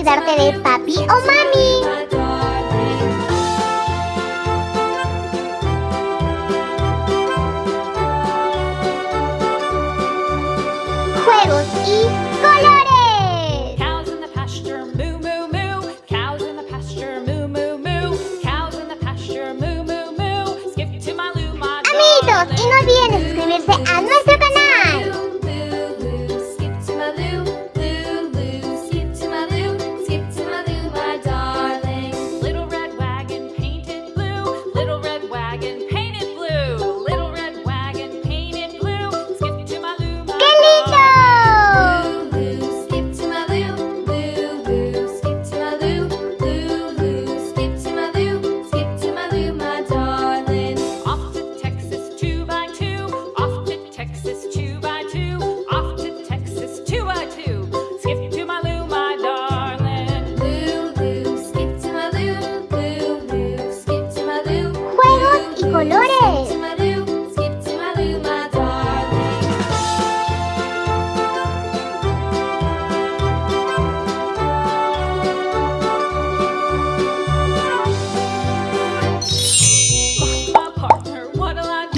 olvidarte de papi o mami. Juegos y colores. Skip to loo, Amiguitos, y no olviden suscribirse a nuestro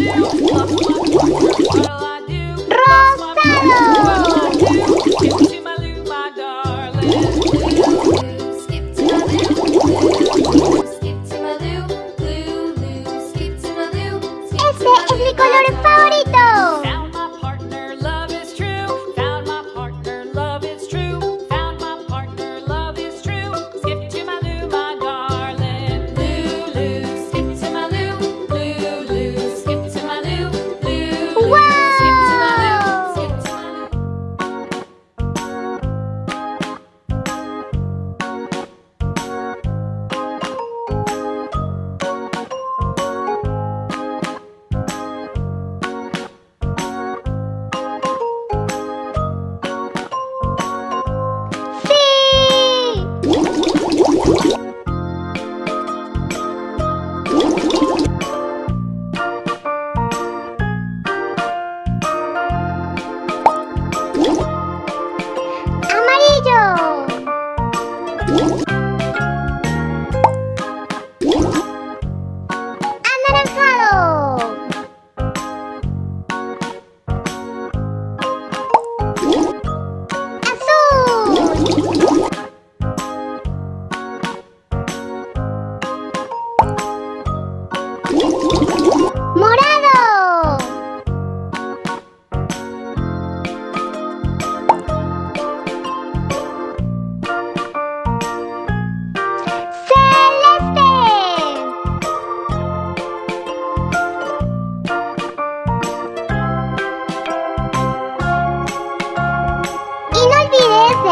Yeah.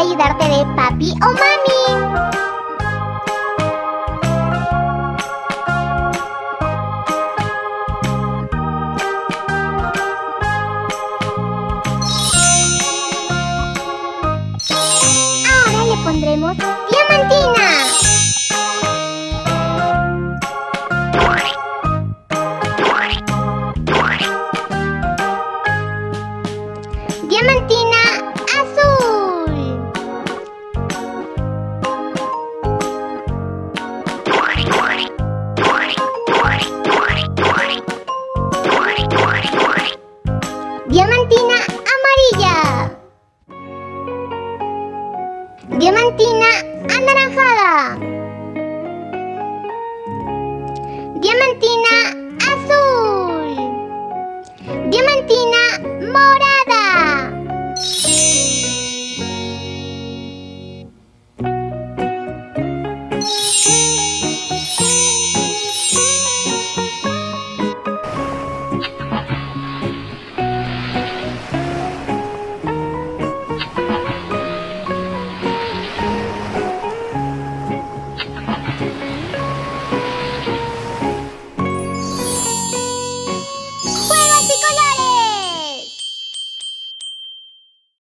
ayudarte de papi o mami. Ahora le pondremos diamantina.